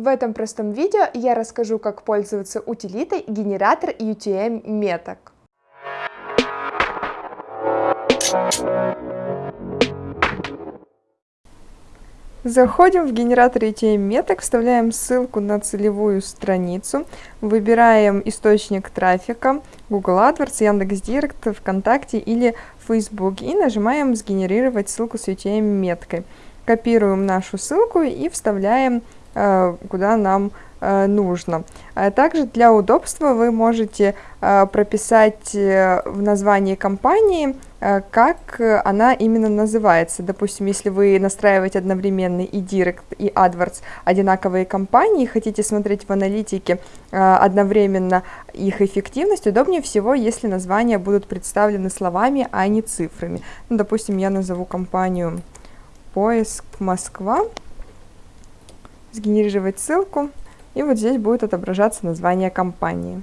В этом простом видео я расскажу, как пользоваться утилитой генератор UTM меток. Заходим в генератор UTM меток, вставляем ссылку на целевую страницу, выбираем источник трафика, Google AdWords, Яндекс.Директ, ВКонтакте или Facebook и нажимаем «Сгенерировать ссылку с UTM меткой». Копируем нашу ссылку и вставляем куда нам э, нужно. А также для удобства вы можете э, прописать в названии компании, как она именно называется. Допустим, если вы настраиваете одновременно и Direct, и AdWords одинаковые компании, хотите смотреть в аналитике одновременно их эффективность, удобнее всего, если названия будут представлены словами, а не цифрами. Ну, допустим, я назову компанию «Поиск Москва» сгенерировать ссылку, и вот здесь будет отображаться название компании.